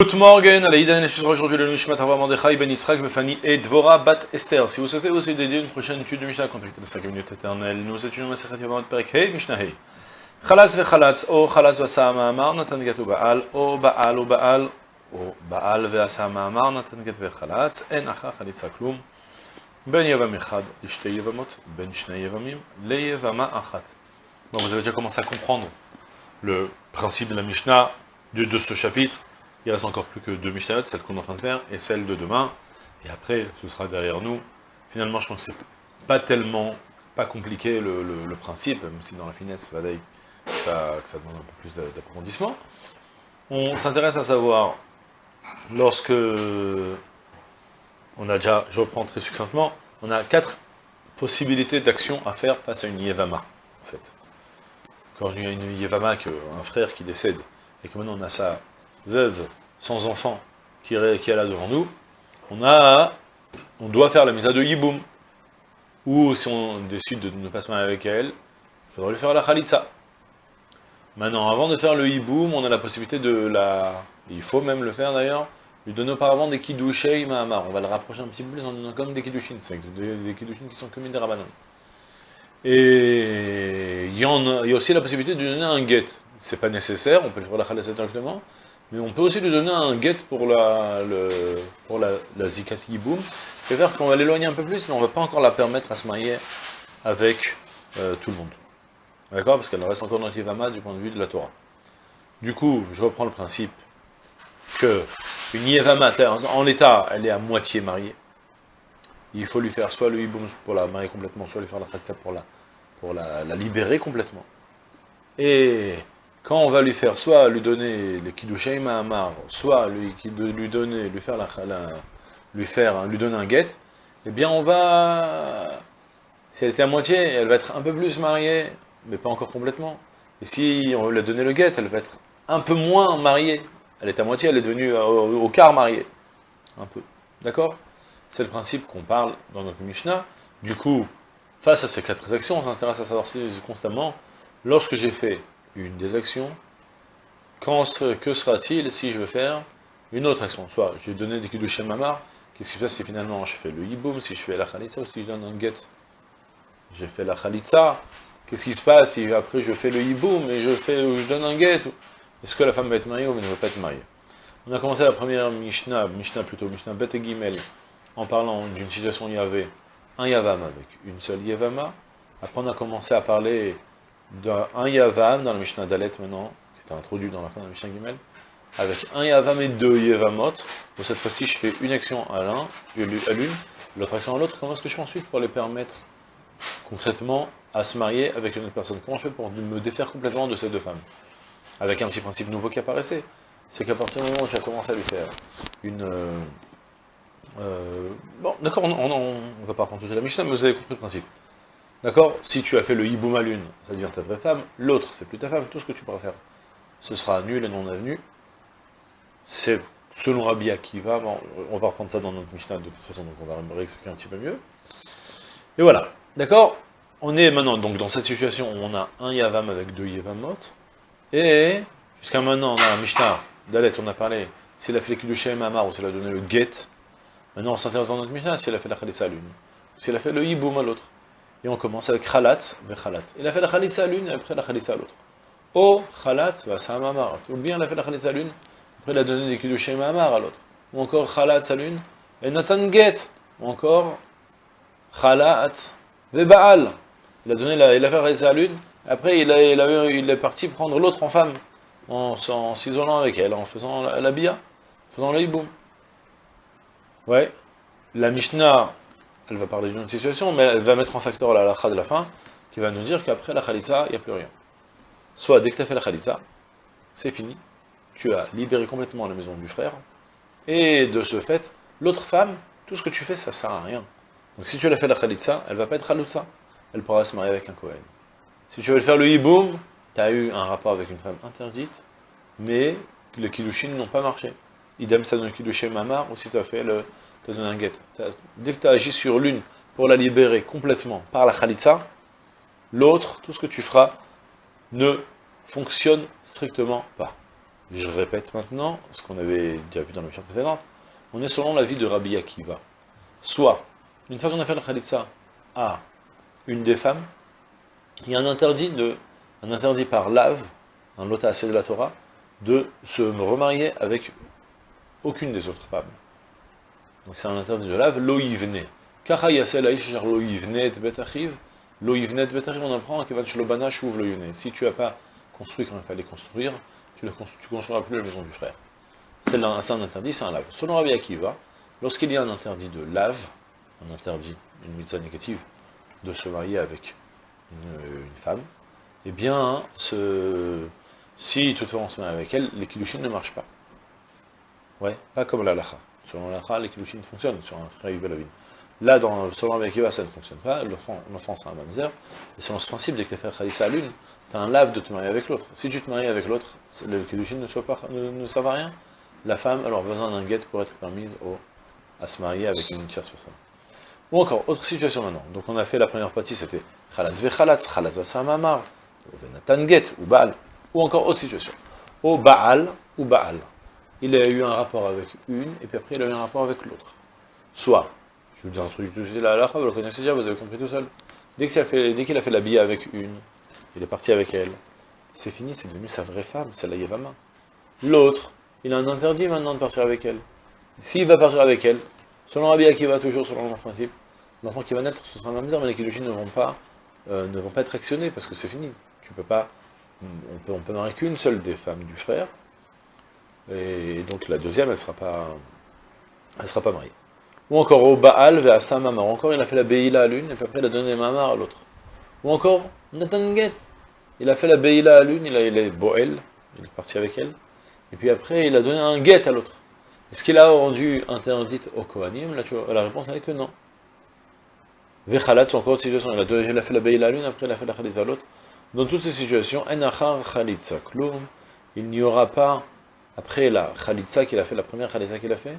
Good morning, Alaïda aujourd'hui le Nishmat Avraham Mordechai Ben Yitzhak Befani et Dvora Bat Esther. Si vous souhaitez aussi dédier une prochaine étude de Mishnah, contactez les 5 minutes éternelles. Nous étudions Masechet Yavamot Perek Hey Mishnah Hey. Chalatz vechalatz, o chalatz v'asa ma'amar, natan get u'ba'al, o ba'al u'ba'al, o ba'al ve'asa ma'amar, natan get vechalatz, en acha chalitza klum, ben yavam echad, l'ishte yavamot, ben shnei yavamim, le yavama achat. Bon, vous avez déjà commencé à comprendre le principe de la Mishnah de, de ce chapitre. Il reste encore plus que deux Mishnayot, celle qu'on est en train de faire, et celle de demain. Et après, ce sera derrière nous. Finalement, je pense que c'est pas tellement, pas compliqué le, principe, même si dans la finesse, ça, que ça demande un peu plus d'approfondissement. On s'intéresse à savoir, lorsque on a déjà, je reprends très succinctement, on a quatre possibilités d'action à faire face à une Yevama, en fait. Quand il y a une Yevama, un frère qui décède, et que maintenant on a sa veuve sans enfant qui, est là devant nous, on a, on doit faire la mise à de Yiboum. Ou si on décide de ne pas se marier avec elle, il faudra lui faire la Khalitsa. Maintenant, avant de faire le Yiboum, on a la possibilité de la... Il faut même le faire d'ailleurs, lui donner auparavant des Kiddushei Mahamar. On va le rapprocher un petit peu plus en donnant comme des Kiddushin, des, Kiddushin qui sont communes des Rabbanon. Et il y, en a, aussi la possibilité de lui donner un get. C'est pas nécessaire, on peut le faire la Khalitsa directement, mais on peut aussi lui donner un get pour la, le, pour la, la Zikat Yiboum, c'est-à-dire qu'on va l'éloigner un peu plus, mais on ne va pas encore la permettre à se marier avec euh, tout le monde. D'accord? Parce qu'elle reste encore dans Yivama du point de vue de la Torah. Du coup, je reprends le principe que une Yevama, en l'état, elle est à moitié mariée. Il faut lui faire soit le Yiboum pour la marier complètement, soit lui faire la Khatsa pour la, pour la libérer complètement. Et quand on va lui faire soit lui donner les Kiddushei Mahamar, soit lui, donner, lui faire la, lui faire, lui donner un guet, eh bien on va, si elle était à moitié, elle va être un peu plus mariée, mais pas encore complètement. Et si on lui a donné le guet, elle va être un peu moins mariée. Elle est à moitié, elle est devenue au, au quart mariée. Un peu. D'accord? C'est le principe qu'on parle dans notre Mishnah. Du coup, face à ces quatre actions, on s'intéresse à savoir si constamment, lorsque j'ai fait une des actions, quand, que sera-t-il si je veux faire une autre action? Soit j'ai donné des de mamar, qu'est-ce qui se passe? Si finalement je fais le hiboum, si je fais la khalitza ou si je donne un get J'ai fait la khalitza, qu'est-ce qui se passe si après je fais le hiboum et je, fais, je donne un get Est-ce que la femme va être mariée ou elle ne va pas être mariée? On a commencé la première Mishnah, Mishnah plutôt, Mishnah Bet et Gimel, en parlant d'une situation où il y avait un Yavam avec une seule Yavama. Après on a commencé à parler d'un Yavam dans la Mishnah Dalet maintenant, qui est introduit dans la fin de la Mishnah Gimel, avec un Yavam et deux Yevamot, où cette fois-ci je fais une action à l'un, à l'une, l'autre action à l'autre, comment est-ce que je fais ensuite pour les permettre concrètement à se marier avec une autre personne? Comment je fais pour me défaire complètement de ces deux femmes? Avec un petit principe nouveau qui apparaissait, c'est qu'à partir du moment où j'ai commencé à lui faire une... Euh, euh, bon, d'accord, on ne va pas prendre toute la Mishnah, mais vous avez compris le principe. D'accord? Si tu as fait le hiboum à l'une, ça devient ta vraie femme, l'autre, c'est plus ta femme, tout ce que tu pourras faire. Ce sera nul et non avenu. C'est selon Rabbi Akiva, on va reprendre ça dans notre Mishnah de toute façon, donc on va réexpliquer un petit peu mieux. Et voilà, d'accord? On est maintenant donc dans cette situation où on a un Yavam avec deux Yavamot, et jusqu'à maintenant, dans la Mishnah d'Alet, on a parlé, s'il a fait le Shem Amar ou s'il a donné le Get, maintenant on s'intéresse dans notre Mishnah, s'il a fait la Khalissa à l'une, s'il a fait le Yiboum à l'autre. Et on commence avec Khalatz, Khalatz. Il a fait la Khalitza à l'une, et après la Khalitza à l'autre. Oh, Khalatz, va ça Mamar. Ou bien il a fait la Khalitza à l'une, après il a donné des Kiddushé Mamar à l'autre. Ou encore Khalatz à l'une, et Nathan Get. Ou encore Khalatz, Baal. Il a donné il a fait la Khalitza à l'une, après il, est parti prendre l'autre en femme, en, s'isolant avec elle, en faisant la, la bia, en faisant le hiboum. Ouais. La Mishnah elle va parler d'une autre situation, mais elle va mettre en facteur la halakha de la fin, qui va nous dire qu'après la khalitza, il n'y a plus rien. Soit dès que tu as fait la khalitza, c'est fini, tu as libéré complètement la maison du frère, et de ce fait, l'autre femme, tout ce que tu fais, ça sert à rien. Donc si tu l'as fait la khalitza, elle va pas être halouza, elle pourra se marier avec un Kohen. Si tu veux faire le hiboum, tu as eu un rapport avec une femme interdite, mais les kiddushin n'ont pas marché. Idem ça donne kiddushin mamar, ou si tu as fait le, Dès que tu as agi sur l'une pour la libérer complètement par la khalitza, l'autre, tout ce que tu feras, ne fonctionne strictement pas. je répète maintenant ce qu'on avait déjà vu dans la mission précédente, on est selon l'avis de Rabbi Akiva. Soit, une fois qu'on a fait le khalitsa à une des femmes, il y a un interdit, de, un interdit par lave, un lota de la Torah, de se remarier avec aucune des autres femmes. Donc c'est un interdit de lave, lo yivne. Kacha yasel aish lo betachiv, lo betachiv, on apprend kevan shlobana shuv lo Si tu n'as pas construit quand il fallait construire, tu ne construiras plus la maison du frère. C'est un interdit, c'est un lave. Selon Rabbi Akiva, lorsqu'il y a un interdit de lave, un interdit, une mitzvah négative, de se marier avec une, femme, eh bien, si toutefois on se marie avec elle, les kilushin ne marchent pas. Ouais, pas comme la lacha. Selon la lacha, les kilushin fonctionnent sur un frère Là, dans, selon Akiva, ça ne fonctionne pas, l'enfant c'est un mamzer, et selon ce principe, dès que tu as fait à l'une, tu as un lave de te marier avec l'autre. Si tu te maries avec l'autre, le Kiddushin ne, ne, ne servent à rien. La femme, alors besoin d'un guet pour être permise à se marier avec une tierce personne. Ou encore, autre situation maintenant. Donc on a fait la première partie, c'était Khalas vechalatz, Khalas vasamamar, Venatan get, ou Baal. Ou encore, autre situation. Au Baal, ou Baal. Il a eu un rapport avec une, et puis après il a eu un rapport avec l'autre. Soit, je vous dis un truc tout de suite, là, vous le connaissez déjà, vous avez compris tout seul. Dès qu'il a fait, a fait l'habiller avec une, il est parti avec elle. C'est fini, c'est devenu sa vraie femme, c'est la Yevama. L'autre, il a un interdit maintenant de partir avec elle. S'il va partir avec elle, selon Rabbi Akiva, toujours selon le principe, l'enfant qui va naître, ce sera la misère, mais les Kiddushin ne vont pas, euh, ne vont pas être actionnés, parce que c'est fini. Tu peux pas, on peut, on peut qu'une seule des femmes du frère, et donc la deuxième, elle sera pas, sera pas mariée. Ou encore au Baal, vers sa maman. Encore, il a fait la Beïla à l'une, et puis après il a donné Mamar à l'autre. Ou encore, Nathan. Il a fait la Beïla à l'une, il, a, il est Boel, il est parti avec elle. Et puis après, il a donné un Get à l'autre. Est-ce qu'il a rendu interdite au Kohanim? La, réponse est que non. Vechalat, encore une situation. Il a, il a fait la Beïla à l'une, après il a fait la Khalitza à l'autre. Dans toutes ces situations, il n'y aura pas, après la Khalitza qu'il a fait, la première Khalitza qu'il a fait,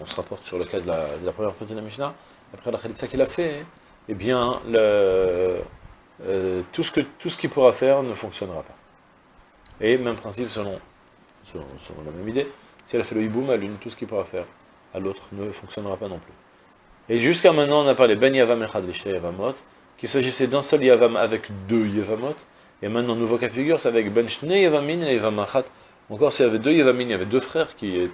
on se rapporte sur le cas de la, première partie de la Mishnah, après la Khalitza qu'il a fait, eh bien, euh, tout ce qu'il pourra faire ne fonctionnera pas. Et même principe selon, selon, la même idée, si elle a fait le hiboum à l'une, tout ce qu'il pourra faire à l'autre ne fonctionnera pas non plus. Et jusqu'à maintenant, on a parlé ben yavam echad yavamot, qu'il s'agissait d'un seul yavam avec deux yavamot, et maintenant, nouveau cas de figure, c'est avec ben shne yavamin et yavam Encore, s'il y avait deux yavamin, il y avait deux frères qui,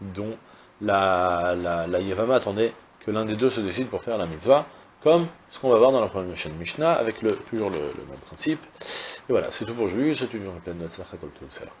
dont la, la, yavama attendait que l'un des deux se décide pour faire la mitzvah, comme ce qu'on va voir dans la première Mishnah, avec toujours le, même principe. Et voilà, c'est tout pour aujourd'hui, c'est toujours une pleine de Salam.